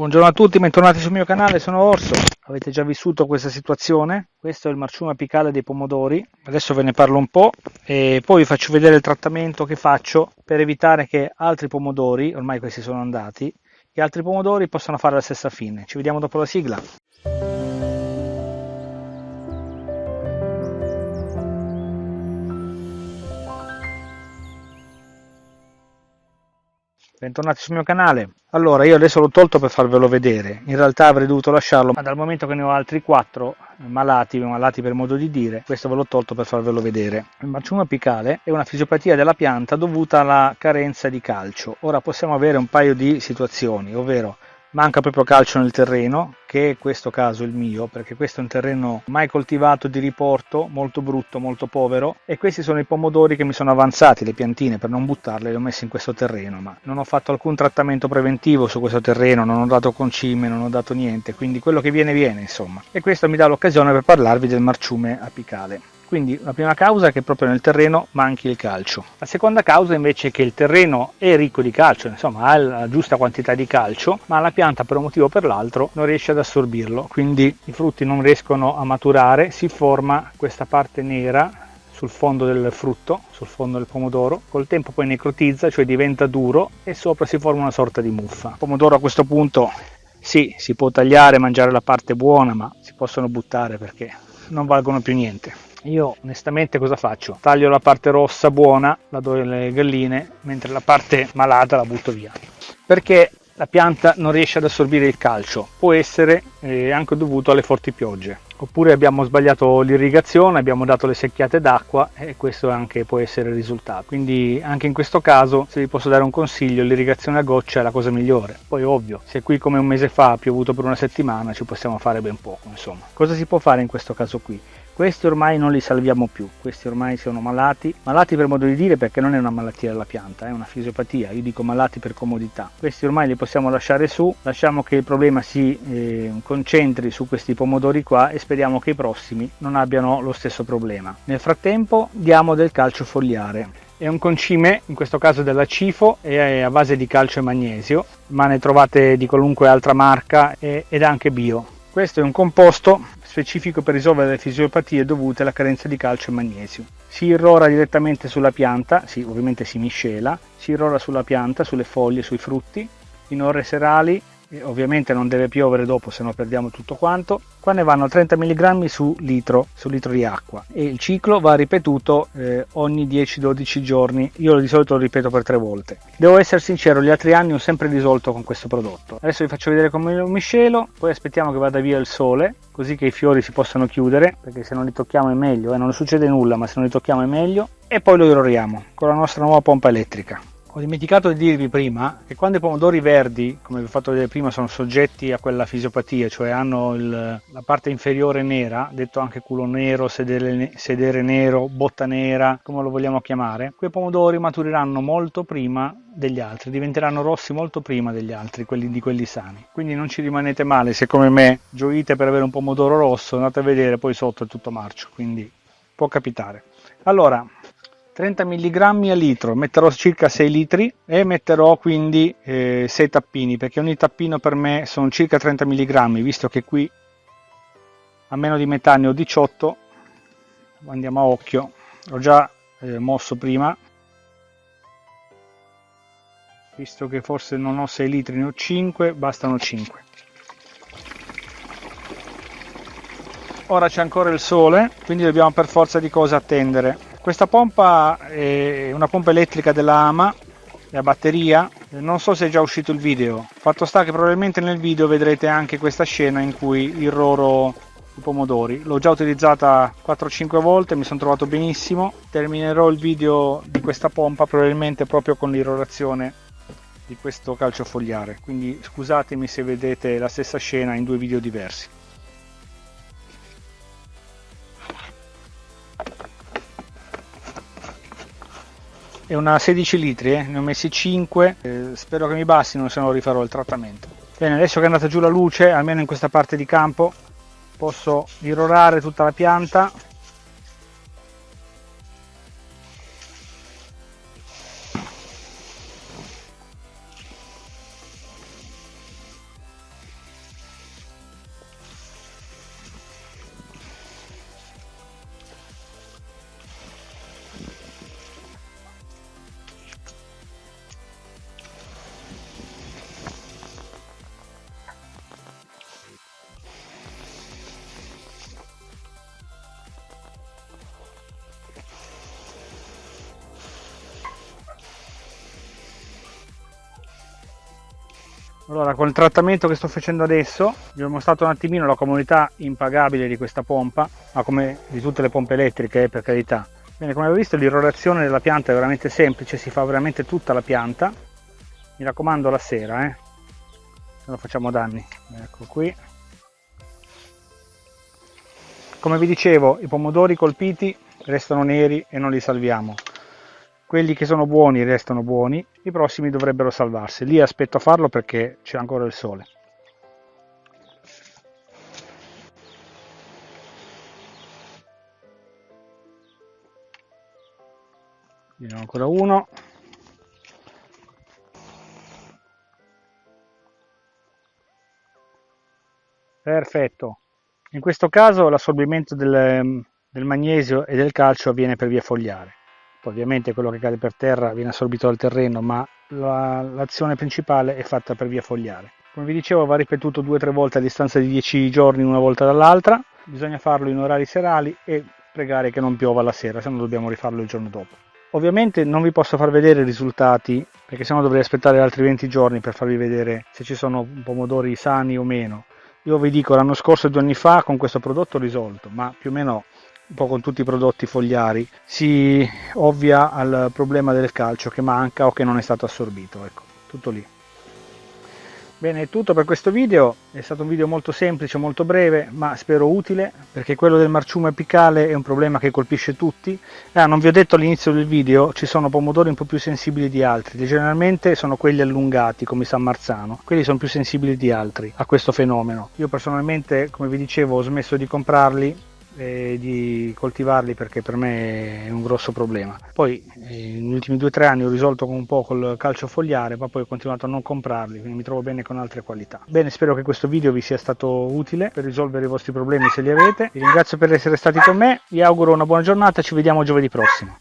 Buongiorno a tutti, bentornati sul mio canale, sono Orso. Avete già vissuto questa situazione? Questo è il marciume apicale dei pomodori. Adesso ve ne parlo un po' e poi vi faccio vedere il trattamento che faccio per evitare che altri pomodori, ormai questi sono andati, che altri pomodori possano fare la stessa fine. Ci vediamo dopo la sigla. Bentornati sul mio canale. Allora io adesso l'ho tolto per farvelo vedere. In realtà avrei dovuto lasciarlo ma dal momento che ne ho altri quattro malati malati per modo di dire questo ve l'ho tolto per farvelo vedere. Il marciume apicale è una fisiopatia della pianta dovuta alla carenza di calcio. Ora possiamo avere un paio di situazioni ovvero manca proprio calcio nel terreno che è questo caso il mio perché questo è un terreno mai coltivato di riporto molto brutto molto povero e questi sono i pomodori che mi sono avanzati le piantine per non buttarle le ho messe in questo terreno ma non ho fatto alcun trattamento preventivo su questo terreno non ho dato concime non ho dato niente quindi quello che viene viene insomma. E questo mi dà l'occasione per parlarvi del marciume apicale quindi la prima causa è che proprio nel terreno manchi il calcio. La seconda causa invece è che il terreno è ricco di calcio, insomma ha la giusta quantità di calcio, ma la pianta per un motivo o per l'altro non riesce ad assorbirlo, quindi i frutti non riescono a maturare, si forma questa parte nera sul fondo del frutto, sul fondo del pomodoro, col tempo poi necrotizza, cioè diventa duro e sopra si forma una sorta di muffa. Il pomodoro a questo punto sì, si può tagliare, mangiare la parte buona, ma si possono buttare perché non valgono più niente io onestamente cosa faccio? Taglio la parte rossa buona, la do alle galline, mentre la parte malata la butto via. Perché la pianta non riesce ad assorbire il calcio, può essere eh, anche dovuto alle forti piogge. Oppure abbiamo sbagliato l'irrigazione, abbiamo dato le secchiate d'acqua e questo anche può essere il risultato. Quindi anche in questo caso, se vi posso dare un consiglio, l'irrigazione a goccia è la cosa migliore. Poi ovvio, se qui come un mese fa ha piovuto per una settimana ci possiamo fare ben poco, insomma. Cosa si può fare in questo caso qui? Questi ormai non li salviamo più, questi ormai sono malati, malati per modo di dire perché non è una malattia della pianta, è una fisiopatia, io dico malati per comodità. Questi ormai li possiamo lasciare su, lasciamo che il problema si eh, concentri su questi pomodori qua e speriamo che i prossimi non abbiano lo stesso problema. Nel frattempo diamo del calcio fogliare. È un concime, in questo caso della Cifo, è a base di calcio e magnesio, ma ne trovate di qualunque altra marca ed anche bio. Questo è un composto specifico per risolvere le fisiopatie dovute alla carenza di calcio e magnesio. Si irrora direttamente sulla pianta, sì, ovviamente si miscela, si irrora sulla pianta, sulle foglie, sui frutti, in ore serali ovviamente non deve piovere dopo se no perdiamo tutto quanto. Qua ne vanno 30 mg su litro su litro di acqua. E il ciclo va ripetuto eh, ogni 10-12 giorni. Io di solito lo ripeto per tre volte. Devo essere sincero gli altri anni ho sempre risolto con questo prodotto. Adesso vi faccio vedere come lo miscelo poi aspettiamo che vada via il sole così che i fiori si possano chiudere perché se non li tocchiamo è meglio eh, non succede nulla ma se non li tocchiamo è meglio. E poi lo irroriamo con la nostra nuova pompa elettrica ho dimenticato di dirvi prima che quando i pomodori verdi, come vi ho fatto vedere prima, sono soggetti a quella fisiopatia, cioè hanno il, la parte inferiore nera, detto anche culo nero, sedere, sedere nero, botta nera, come lo vogliamo chiamare, quei pomodori maturiranno molto prima degli altri, diventeranno rossi molto prima degli altri, quelli di quelli sani. Quindi non ci rimanete male se come me gioite per avere un pomodoro rosso, andate a vedere poi sotto è tutto marcio, quindi può capitare. Allora, 30 mg a litro, metterò circa 6 litri e metterò quindi eh, 6 tappini perché ogni tappino per me sono circa 30 mg visto che qui a meno di metà ne ho 18 andiamo a occhio. Ho già eh, mosso prima. Visto che forse non ho 6 litri ne ho 5 bastano 5 ora c'è ancora il sole quindi dobbiamo per forza di cose attendere questa pompa è una pompa elettrica della Ama, è a batteria, non so se è già uscito il video, fatto sta che probabilmente nel video vedrete anche questa scena in cui irroro i pomodori. L'ho già utilizzata 4-5 volte, mi sono trovato benissimo, terminerò il video di questa pompa probabilmente proprio con l'irrorazione di questo calcio fogliare, quindi scusatemi se vedete la stessa scena in due video diversi. È una 16 litri, eh? ne ho messi 5, eh, spero che mi bastino se no rifarò il trattamento. Bene, adesso che è andata giù la luce, almeno in questa parte di campo, posso irrorare tutta la pianta Allora, con il trattamento che sto facendo adesso, vi ho mostrato un attimino la comunità impagabile di questa pompa, ma come di tutte le pompe elettriche, eh, per carità. Bene, come avete visto l'irrorazione della pianta è veramente semplice, si fa veramente tutta la pianta. Mi raccomando la sera, eh, se non facciamo danni. Ecco qui. Come vi dicevo, i pomodori colpiti restano neri e non li salviamo quelli che sono buoni restano buoni, i prossimi dovrebbero salvarsi. Lì aspetto a farlo perché c'è ancora il sole. Ne ho ancora uno. Perfetto. In questo caso l'assorbimento del, del magnesio e del calcio avviene per via fogliare ovviamente quello che cade per terra viene assorbito dal terreno ma la, l'azione principale è fatta per via fogliare. Come vi dicevo va ripetuto due o tre volte a distanza di 10 giorni una volta dall'altra. Bisogna farlo in orari serali e pregare che non piova la sera se no dobbiamo rifarlo il giorno dopo. Ovviamente non vi posso far vedere i risultati perché sennò dovrei aspettare altri 20 giorni per farvi vedere se ci sono pomodori sani o meno. Io vi dico l'anno scorso e due anni fa con questo prodotto ho risolto ma più o meno un po' con tutti i prodotti fogliari, si ovvia al problema del calcio che manca o che non è stato assorbito, ecco, tutto lì. Bene, è tutto per questo video, è stato un video molto semplice, molto breve, ma spero utile, perché quello del marciume apicale è un problema che colpisce tutti. Ah, non vi ho detto all'inizio del video, ci sono pomodori un po' più sensibili di altri, generalmente sono quelli allungati, come San Marzano, quelli sono più sensibili di altri a questo fenomeno. Io personalmente, come vi dicevo, ho smesso di comprarli e di coltivarli perché per me è un grosso problema. Poi eh, negli ultimi due o tre anni ho risolto un po' col calcio fogliare, ma poi ho continuato a non comprarli, quindi mi trovo bene con altre qualità. Bene, spero che questo video vi sia stato utile per risolvere i vostri problemi se li avete. Vi ringrazio per essere stati con me, vi auguro una buona giornata, ci vediamo giovedì prossimo.